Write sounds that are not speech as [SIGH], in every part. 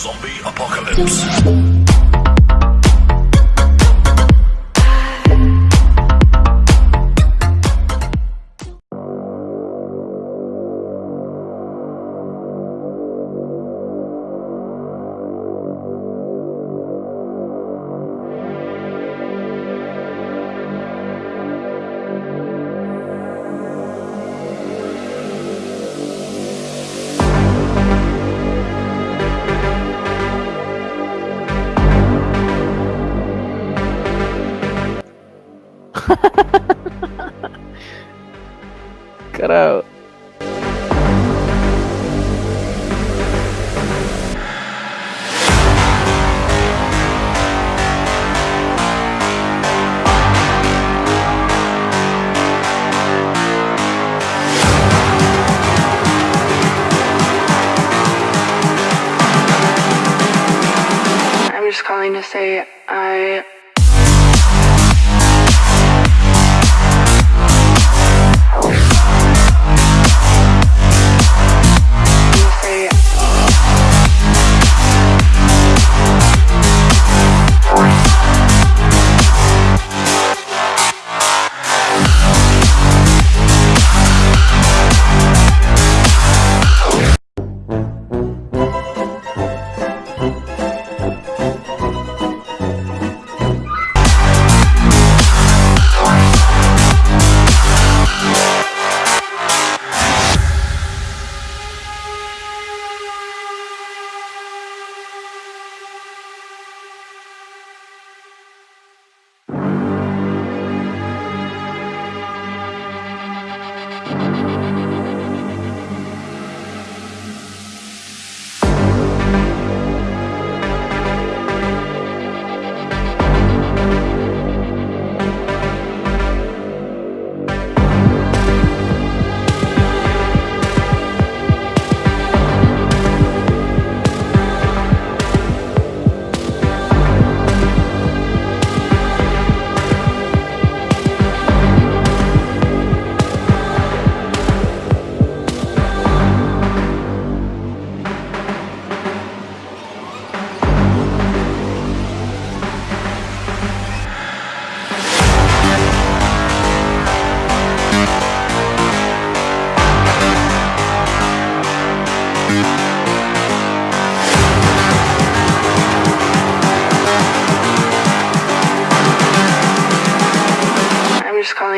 Zombie apocalypse. Carajo. I'm just calling to say I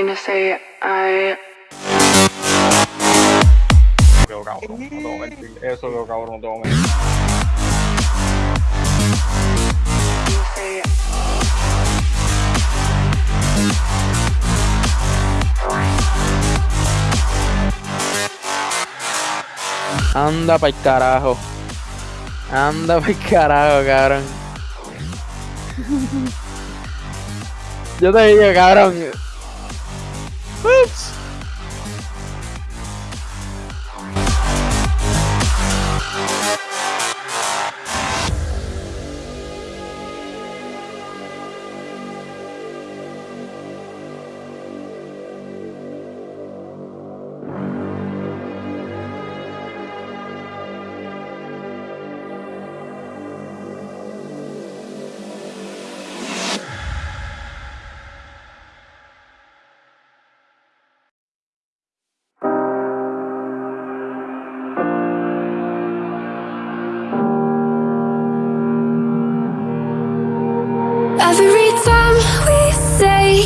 trying to say I... Eu sou o Gaurão, eu sou o Gaurão do homem. Anda pa'l carajo. Anda pa'l carajo, cabrón. Eu te digo. Ups.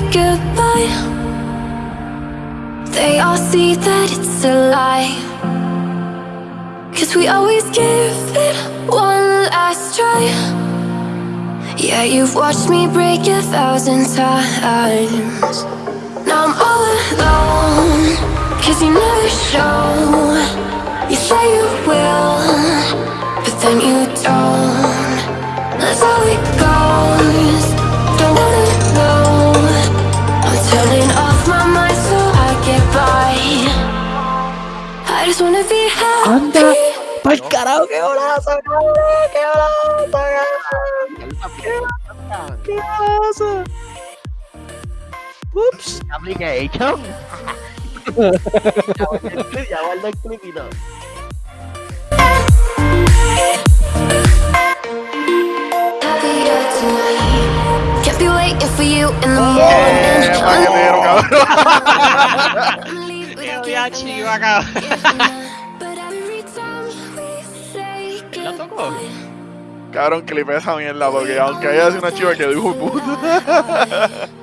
Goodbye, they all see that it's a lie. Cause we always give it one last try. Yeah, you've watched me break a thousand times. Now I'm all alone, cause you never show. You say you will, Anda, pa'l carajo, qué golazo, qué golazo, qué golazo, qué golazo. Oops. Application. ya guarda el clip y todo. Can't be waiting for you in the morning. [LAUGHS] Hachi Wakao. ¿La tocó? Cabrón, clipé esa mierda porque aunque haya sido una chiva que dijo puto. [LAUGHS]